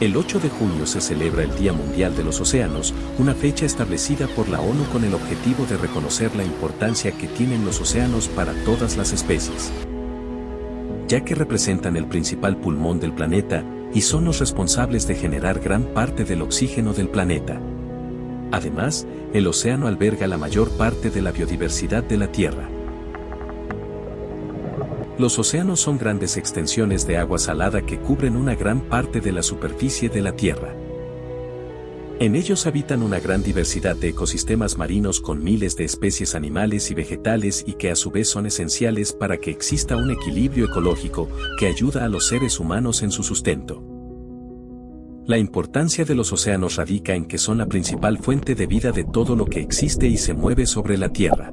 El 8 de junio se celebra el Día Mundial de los Océanos, una fecha establecida por la ONU con el objetivo de reconocer la importancia que tienen los océanos para todas las especies. Ya que representan el principal pulmón del planeta y son los responsables de generar gran parte del oxígeno del planeta. Además, el océano alberga la mayor parte de la biodiversidad de la Tierra. Los océanos son grandes extensiones de agua salada que cubren una gran parte de la superficie de la Tierra. En ellos habitan una gran diversidad de ecosistemas marinos con miles de especies animales y vegetales y que a su vez son esenciales para que exista un equilibrio ecológico que ayuda a los seres humanos en su sustento. La importancia de los océanos radica en que son la principal fuente de vida de todo lo que existe y se mueve sobre la Tierra.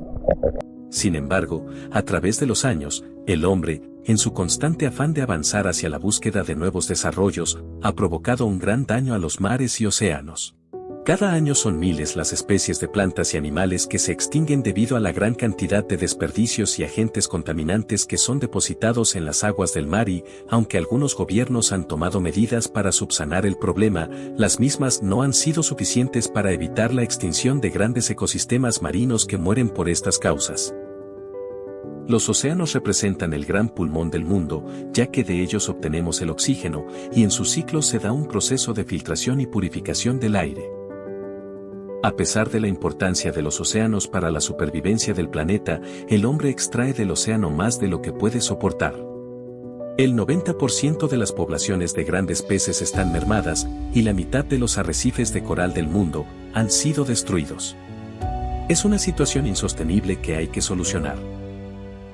Sin embargo, a través de los años, el hombre, en su constante afán de avanzar hacia la búsqueda de nuevos desarrollos, ha provocado un gran daño a los mares y océanos. Cada año son miles las especies de plantas y animales que se extinguen debido a la gran cantidad de desperdicios y agentes contaminantes que son depositados en las aguas del mar y, aunque algunos gobiernos han tomado medidas para subsanar el problema, las mismas no han sido suficientes para evitar la extinción de grandes ecosistemas marinos que mueren por estas causas. Los océanos representan el gran pulmón del mundo, ya que de ellos obtenemos el oxígeno, y en su ciclo se da un proceso de filtración y purificación del aire. A pesar de la importancia de los océanos para la supervivencia del planeta, el hombre extrae del océano más de lo que puede soportar. El 90% de las poblaciones de grandes peces están mermadas, y la mitad de los arrecifes de coral del mundo han sido destruidos. Es una situación insostenible que hay que solucionar.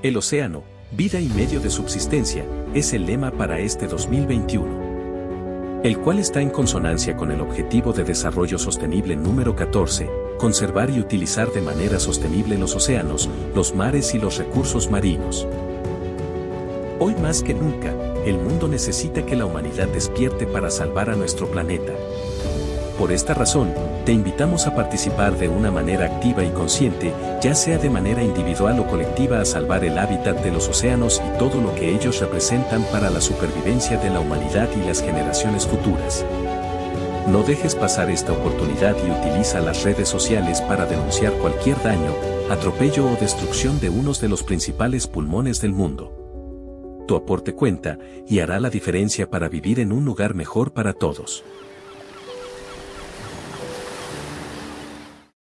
El océano, vida y medio de subsistencia, es el lema para este 2021. El cual está en consonancia con el Objetivo de Desarrollo Sostenible número 14, conservar y utilizar de manera sostenible los océanos, los mares y los recursos marinos. Hoy más que nunca, el mundo necesita que la humanidad despierte para salvar a nuestro planeta. Por esta razón, te invitamos a participar de una manera activa y consciente, ya sea de manera individual o colectiva a salvar el hábitat de los océanos y todo lo que ellos representan para la supervivencia de la humanidad y las generaciones futuras. No dejes pasar esta oportunidad y utiliza las redes sociales para denunciar cualquier daño, atropello o destrucción de unos de los principales pulmones del mundo. Tu aporte cuenta y hará la diferencia para vivir en un lugar mejor para todos.